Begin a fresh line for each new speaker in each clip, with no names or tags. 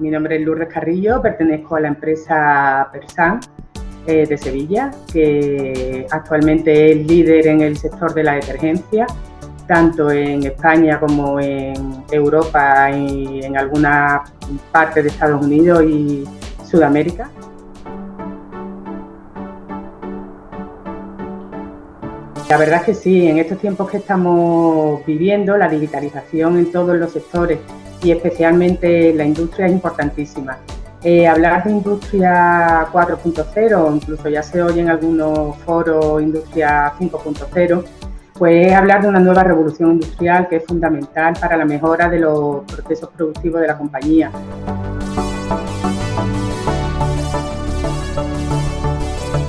mi nombre es Lourdes Carrillo, pertenezco a la empresa Persan eh, de Sevilla, que actualmente es líder en el sector de la detergencia, tanto en España como en Europa y en alguna parte de Estados Unidos y Sudamérica. La verdad es que sí, en estos tiempos que estamos viviendo, la digitalización en todos los sectores y especialmente la industria es importantísima. Eh, hablar de industria 4.0, incluso ya se oye en algunos foros industria 5.0, pues es hablar de una nueva revolución industrial que es fundamental para la mejora de los procesos productivos de la compañía.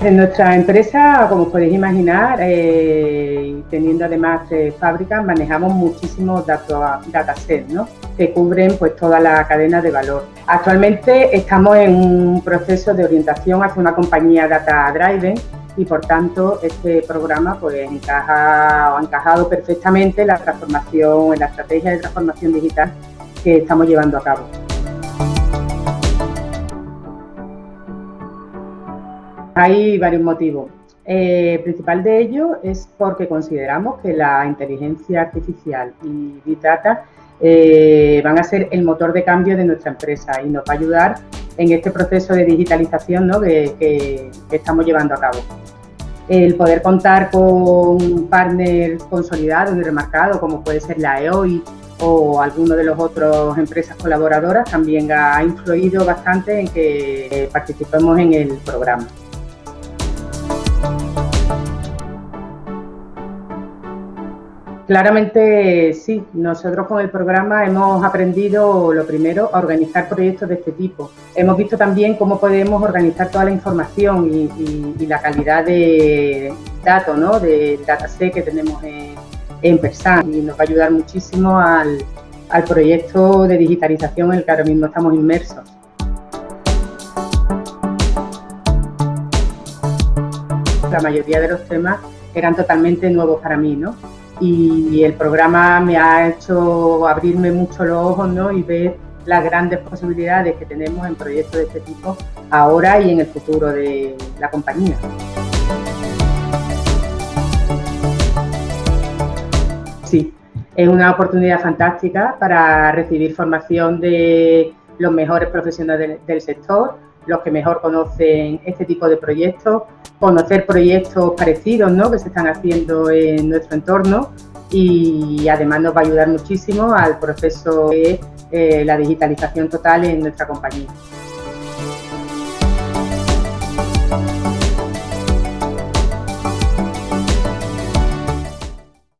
En nuestra empresa, como podéis imaginar, eh, teniendo además fábricas, manejamos muchísimos datasets ¿no? que cubren pues, toda la cadena de valor. Actualmente estamos en un proceso de orientación hacia una compañía data driven y por tanto este programa pues, encaja, ha encajado perfectamente en la transformación, en la estrategia de transformación digital que estamos llevando a cabo. Hay varios motivos. el eh, principal de ellos es porque consideramos que la inteligencia artificial y Big Data eh, van a ser el motor de cambio de nuestra empresa y nos va a ayudar en este proceso de digitalización que, estamos llevando a cabo. El poder contar con partners consolidados y remarcados, como puede ser la EOI o alguno de las otras empresas colaboradoras, también ha influido bastante en que participemos en el programa. Claramente sí, nosotros con el programa hemos aprendido lo primero a organizar proyectos de este tipo. Hemos visto también cómo podemos organizar toda la información y, la calidad de datos, ¿no? de dataset que tenemos en, en Persan y nos va a ayudar muchísimo al, al proyecto de digitalización en el que ahora mismo estamos inmersos. La mayoría de los temas eran totalmente nuevos para mí, ¿no? Y el programa me ha hecho abrirme mucho los ojos ¿no? y ver las grandes posibilidades que tenemos en proyectos de este tipo ahora y en el futuro de la compañía. Sí, es una oportunidad fantástica para recibir formación de los mejores profesionales del sector, los que mejor conocen este tipo de proyectos, conocer proyectos parecidos ¿no? que se están haciendo en nuestro entorno y además nos va a ayudar muchísimo al proceso de eh, la digitalización total en nuestra compañía.